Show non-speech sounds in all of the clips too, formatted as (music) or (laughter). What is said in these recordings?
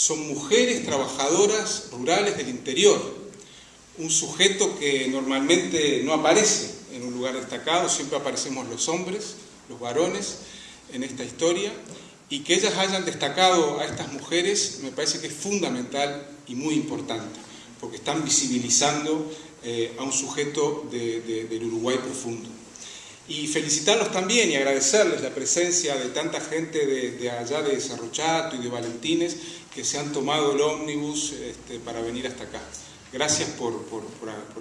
son mujeres trabajadoras rurales del interior, un sujeto que normalmente no aparece en un lugar destacado, siempre aparecemos los hombres, los varones en esta historia, y que ellas hayan destacado a estas mujeres me parece que es fundamental y muy importante, porque están visibilizando eh, a un sujeto del Uruguay profundo. Y felicitarlos también y agradecerles la presencia de tanta gente de, allá de Cerrochato y de Valentines que se han tomado el ómnibus este, para venir hasta acá. Gracias por, por,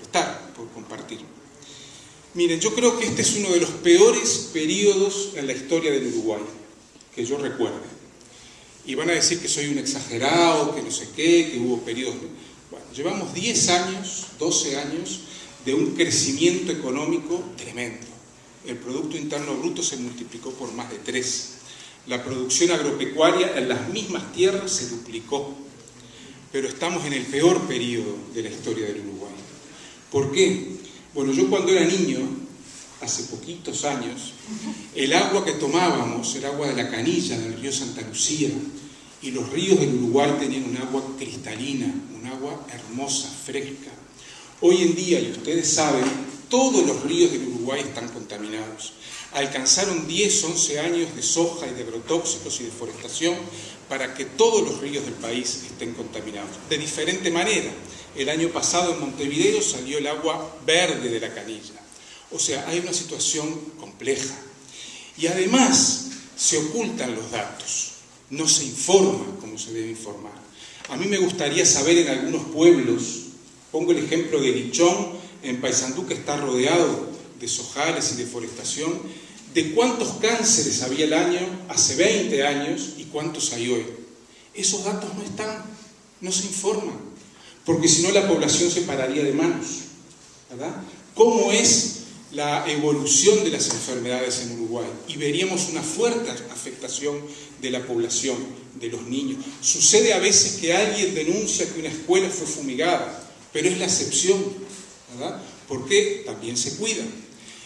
estar, por compartir. Miren, yo creo que este es uno de los peores periodos en la historia del Uruguay, que yo recuerde. Y van a decir que soy un exagerado, que no sé qué, que hubo periodos... Bueno, llevamos 10 años, 12 años de un crecimiento económico tremendo. El Producto Interno Bruto se multiplicó por más de 3. La producción agropecuaria en las mismas tierras se duplicó pero estamos en el peor periodo de la historia del Uruguay. ¿Por qué? Bueno, yo cuando era niño, hace poquitos años, el agua que tomábamos era agua de la canilla del río Santa Lucía, y los ríos del Uruguay tenían un agua cristalina, un agua hermosa, fresca. Hoy en día, y ustedes saben, todos los ríos del Uruguay están contaminados. Alcanzaron 10, 11 años de soja y de agrotóxicos y deforestación para que todos los ríos del país estén contaminados. De diferente manera, el año pasado en Montevideo salió el agua verde de la canilla. O sea, hay una situación compleja. Y además se ocultan los datos, no se informa como se debe informar. A mí me gustaría saber en algunos pueblos, pongo el ejemplo de Lichón, en Paysandú, que está rodeado de sojales y deforestación, de cuántos cánceres había el año hace 20 años y cuántos hay hoy. Esos datos no están, no se informan, porque si no la población se pararía de manos. ¿verdad? ¿Cómo es la evolución de las enfermedades en Uruguay? Y veríamos una fuerte afectación de la población, de los niños. Sucede a veces que alguien denuncia que una escuela fue fumigada, pero es la excepción, ¿verdad? Porque también se cuida.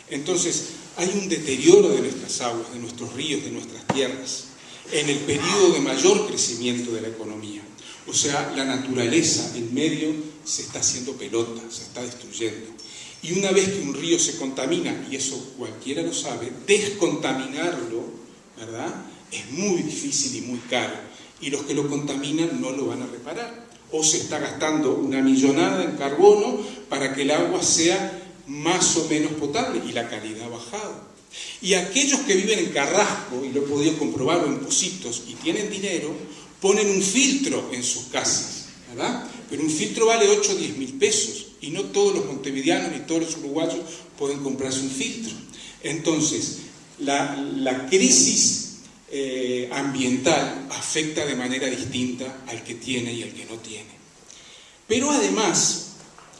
Entonces, hay un deterioro de nuestras aguas, de nuestros ríos, de nuestras tierras, en el periodo de mayor crecimiento de la economía. O sea, la naturaleza, el medio, se está haciendo pelota, se está destruyendo. Y una vez que un río se contamina, y eso cualquiera lo sabe, descontaminarlo, ¿verdad? Es muy difícil y muy caro. Y los que lo contaminan no lo van a reparar. O se está gastando una millonada en carbono para que el agua sea más o menos potable y la calidad ha bajado. Y aquellos que viven en Carrasco, y lo he podido comprobar, en Positos, y tienen dinero, ponen un filtro en sus casas, ¿verdad? Pero un filtro vale 8 o 10 mil pesos, y no todos los montevideanos ni todos los uruguayos pueden comprarse un filtro. Entonces, la, crisis eh, ambiental afecta de manera distinta al que tiene y al que no tiene. Pero además,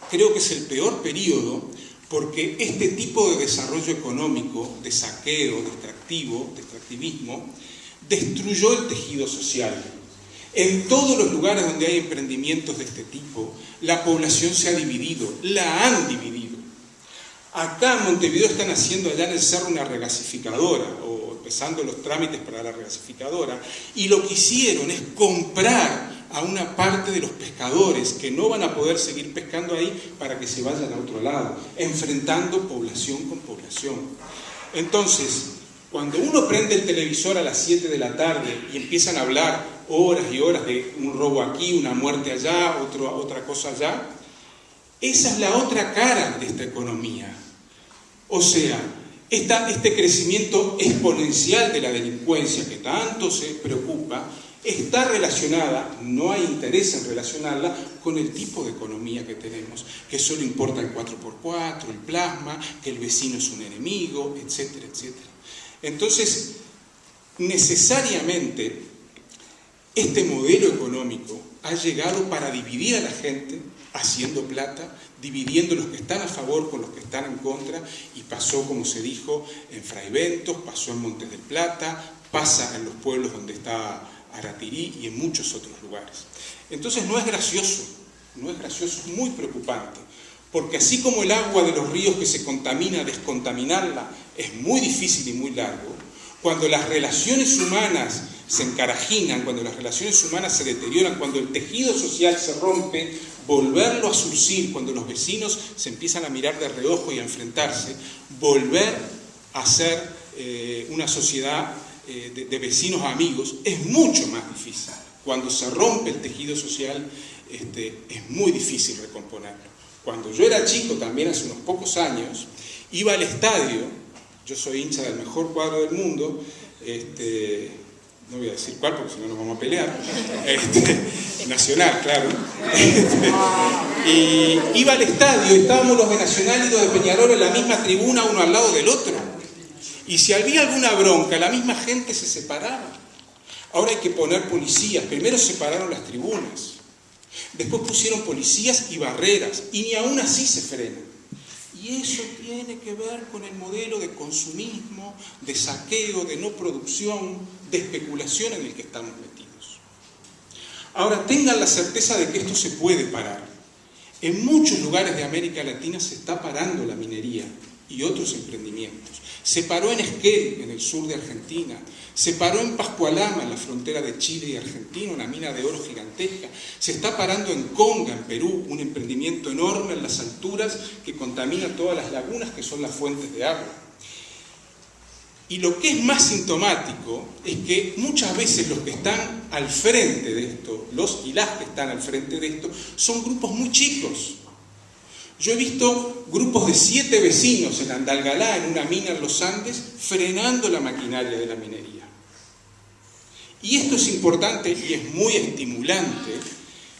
creo que es el peor periodo porque este tipo de desarrollo económico, de saqueo, de extractivo, de extractivismo, destruyó el tejido social. En todos los lugares donde hay emprendimientos de este tipo, la población se ha dividido, la han dividido. Acá en Montevideo están haciendo allá en el cerro una regasificadora, empezando los trámites para la regasificadora, y lo que hicieron es comprar a una parte de los pescadores que no van a poder seguir pescando ahí para que se vayan a otro lado, enfrentando población con población. Entonces, cuando uno prende el televisor a las 7 de la tarde y empiezan a hablar horas y horas de un robo aquí, una muerte allá, otro, otra cosa allá, esa es la otra cara de esta economía. O sea, este crecimiento exponencial de la delincuencia que tanto se preocupa, está relacionada, no hay interés en relacionarla, con el tipo de economía que tenemos, que solo importa el 4x4, el plasma, que el vecino es un enemigo, etcétera, etcétera. Entonces, necesariamente, este modelo económico ha llegado para dividir a la gente, haciendo plata, dividiendo los que están a favor con los que están en contra, y pasó, como se dijo, en Fraiventos, pasó en Montes del Plata, pasa en los pueblos donde está Aratirí y en muchos otros lugares. Entonces no es gracioso, no es gracioso, es muy preocupante, porque así como el agua de los ríos que se contamina, descontaminarla es muy difícil y muy largo, cuando las relaciones humanas se encarajinan, cuando las relaciones humanas se deterioran, cuando el tejido social se rompe, volverlo a surcir, cuando los vecinos se empiezan a mirar de reojo y a enfrentarse, volver a ser eh, una sociedad eh, de, vecinos amigos es mucho más difícil. Cuando se rompe el tejido social este, es muy difícil recomponerlo. Cuando yo era chico, también hace unos pocos años, iba al estadio, yo soy hincha del mejor cuadro del mundo, este, no voy a decir cuál porque si no nos vamos a pelear, (laughs) este, nacional, claro. (laughs) y iba al estadio, estábamos los de Nacional y los de Peñarol en la misma tribuna, uno al lado del otro. Y si había alguna bronca, la misma gente se separaba. Ahora hay que poner policías. Primero separaron las tribunas. Después pusieron policías y barreras. Y ni aún así se frenan. Y eso tiene que ver con el modelo de consumismo, de saqueo, de no producción, de especulación en el que estamos metidos. Ahora tengan la certeza de que esto se puede parar. En muchos lugares de América Latina se está parando la minería y otros emprendimientos. Se paró en Esquel, en el sur de Argentina. Se paró en Pascualama, en la frontera de Chile y Argentina, una mina de oro gigantesca. Se está parando en Conga, en Perú, un emprendimiento enorme en las alturas que contamina todas las lagunas que son las fuentes de agua. Y lo que es más sintomático es que muchas veces los que están al frente de esto, los y las que están al frente de esto, son grupos muy chicos, yo he visto grupos de siete vecinos en Andalgalá, en una mina en los Andes, frenando la maquinaria de la minería. Y esto es importante y es muy estimulante,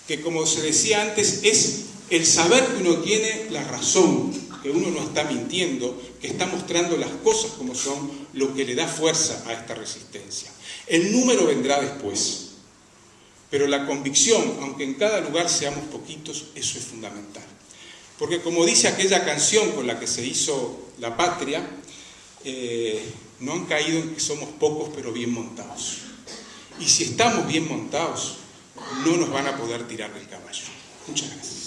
que como se decía antes, es el saber que uno tiene la razón, que uno no está mintiendo, que está mostrando las cosas como son, lo que le da fuerza a esta resistencia. El número vendrá después, pero la convicción, aunque en cada lugar seamos poquitos, eso es fundamental. Porque como dice aquella canción con la que se hizo la patria, eh, no han caído en que somos pocos pero bien montados. Y si estamos bien montados, no nos van a poder tirar del caballo. Muchas gracias.